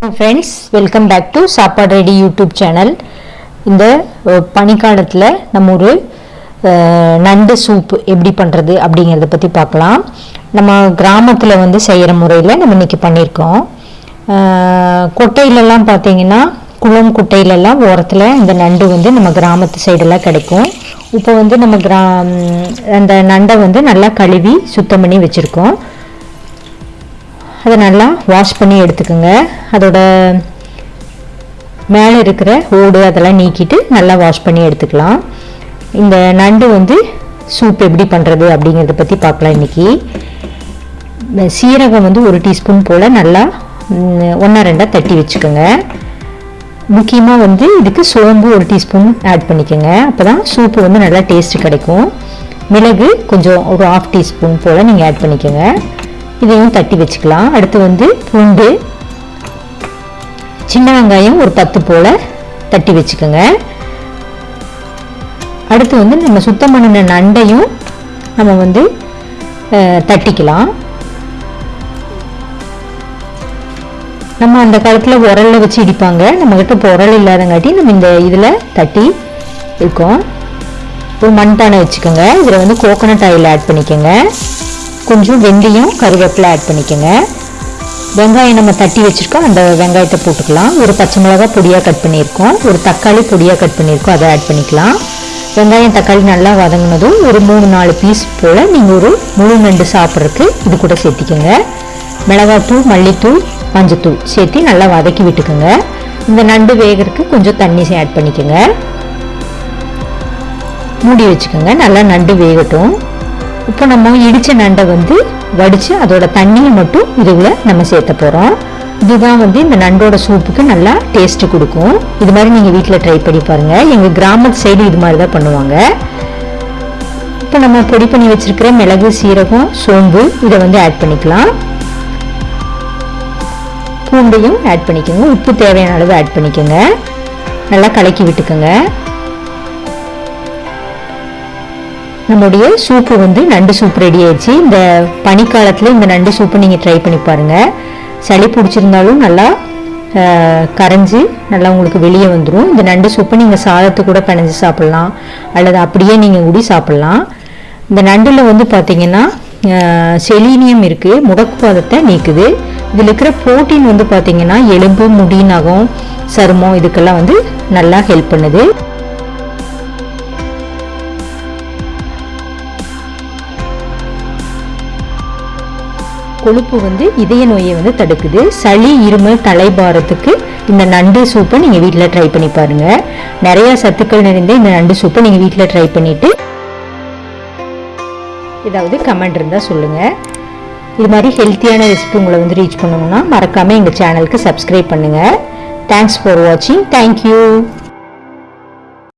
வணக்கம் friends welcome back to Sappadu ready YouTube channel இந்த பனிக்காலத்தில் நம்ம ஒரு நண்டு சூப் எப்படி பண்ணுறது அப்படிங்கிறத பற்றி பார்க்கலாம். நம்ம கிராமத்தில் வந்து செய்கிற முறையில் நம்ம இன்னைக்கு பண்ணியிருக்கோம். கொட்டையிலலாம் பார்த்தீங்கன்னா குளம் குட்டையிலலாம் ஓரத்தில் இந்த நண்டு வந்து நம்ம கிராமத்து சைடெல்லாம் கிடைக்கும். இப்போ வந்து நம்ம கிரா அந்த நண்டை வந்து நல்லா கழுவி சுத்தம் பண்ணி வச்சுருக்கோம். அதை நல்லா வாஷ் பண்ணி எடுத்துக்கோங்க. அதோட மேலே இருக்கிற ஓடு அதெல்லாம் நீக்கிட்டு நல்லா வாஷ் பண்ணி எடுத்துக்கலாம். இந்த நண்டு வந்து சூப் எப்படி பண்ணுறது அப்படிங்கிறத பற்றி பார்க்கலாம் இன்றைக்கி சீரகம் வந்து ஒரு டீஸ்பூன் போல் நல்லா ஒன்றா ரெண்டாக தட்டி வச்சுக்கோங்க. முக்கியமாக வந்து இதுக்கு சோம்பு ஒரு டீஸ்பூன் ஆட் பண்ணிக்கோங்க. அப்போ தான் சூப்பு வந்து நல்லா டேஸ்ட்டு கிடைக்கும். மிளகு கொஞ்சம் ஒரு ஆஃப் டீஸ்பூன் போல் நீங்கள் ஆட் பண்ணிக்கோங்க. இதையும் தட்டி வச்சுக்கலாம். அடுத்து வந்து பூண்டு சின்ன வெங்காயம் ஒரு பத்து போல் தட்டி வச்சுக்கோங்க. அடுத்து வந்து நம்ம சுத்தம் பண்ணின நண்டையும் நம்ம வந்து தட்டிக்கலாம். நம்ம அந்த காலத்தில் உரலில் வச்சு இடிப்பாங்க. நம்மக்கிட்ட இப்போ உரல் இல்லாதங்காட்டி நம்ம இந்த இதில் தட்டி இருக்கோம். ஒரு மண்பானை வச்சுக்கோங்க. இதில் வந்து கோகோனட் ஆயில் ஆட் பண்ணிக்கோங்க. கொஞ்சம் வெந்தயம் கருவேப்பிலை ஆட் பண்ணிக்கோங்க. வெங்காயம் நம்ம தட்டி வச்சுருக்கோம். அந்த வெங்காயத்தை போட்டுக்கலாம். ஒரு பச்சை மிளகாய் பொடியாக கட் பண்ணியிருக்கோம். ஒரு தக்காளி பொடியாக கட் பண்ணியிருக்கோம். அதை ஆட் பண்ணிக்கலாம். வெங்காயம் தக்காளி நல்லா வதங்கினதும் ஒரு மூணு நாலு பீஸ் போல் நீங்கள் ஒரு முழு நண்டு சாப்பிட்றதுக்கு இது கூட சேர்த்திக்கோங்க. மிளகாத்தூள் மல்லித்தூள் மஞ்சத்தூள் சேர்த்து நல்லா வதக்கி விட்டுக்கோங்க. இந்த நண்டு வேகிறதுக்கு கொஞ்சம் தண்ணி ஆட் பண்ணிக்கோங்க. மூடி வச்சுக்கோங்க. நல்லா நண்டு வேகட்டும். இப்போ நம்ம இடித்த நண்டை வந்து வடித்து அதோட தண்ணியை மட்டும் இதுல நம்ம சேர்த்த போகிறோம் இதுதான் வந்து இந்த நண்டோட சூப்புக்கு நல்லா டேஸ்ட்டு கொடுக்கும். இது மாதிரி நீங்கள் வீட்டில் ட்ரை பண்ணி பாருங்கள் எங்கள் கிராமத்து சைடு இது மாதிரி தான் பண்ணுவாங்க. இப்போ நம்ம பொடி பண்ணி வச்சுருக்கிற மிளகு சீரகம் சோம்பு இதை வந்து ஆட் பண்ணிக்கலாம். பூண்டையும் ஆட் பண்ணிக்கோங்க. உப்பு தேவையான அளவு ஆட் பண்ணிக்கோங்க. நல்லா கலக்கி விட்டுக்கோங்க. நம்மளுடைய சூப்பு வந்து நண்டு சூப் ரெடி ஆயிடுச்சு. இந்த பனிக்காலத்தில் இந்த நண்டு சூப்பை நீங்கள் ட்ரை பண்ணி பாருங்கள் சளி பிடிச்சிருந்தாலும் நல்லா கரைஞ்சி நல்லா உங்களுக்கு வெளியே வந்துடும் இந்த நண்டு சூப்பை நீங்கள் சாதத்து கூட பிணைஞ்சு சாப்பிட்லாம். அல்லது அப்படியே நீங்கள் ஊடி சாப்பிட்லாம். இந்த நண்டில் வந்து பார்த்தீங்கன்னா செலீனியம் இருக்குது முடக்குவாதத்தை நீக்குது. இதில் இருக்கிற புரோட்டீன் வந்து பார்த்தீங்கன்னா எலும்பு முடி நகம் சருமம் இதுக்கெல்லாம் வந்து நல்லா ஹெல்ப் பண்ணுது. கொழுப்பு வந்து இதய நோயை வந்து தடுக்குது. சளி இருமல் தலைபாரத்துக்கு இந்த நண்டு சூப்பை நீங்கள் வீட்டில் ட்ரை பண்ணி பாருங்கள் நிறையா சத்துக்கள் நிறைந்த இந்த நண்டு சூப்பை நீங்கள் வீட்டில் ட்ரை பண்ணிவிட்டு ஏதாவது கமெண்ட் இருந்தால் சொல்லுங்கள் இது மாதிரி ஹெல்த்தியான ரெசிபி உங்களை வந்து ரீச் பண்ணணும்னா மறக்காமல் எங்கள் சேனலுக்கு சப்ஸ்கிரைப் பண்ணுங்கள் தேங்க்ஸ் ஃபார் வாட்சிங் தேங்க்யூ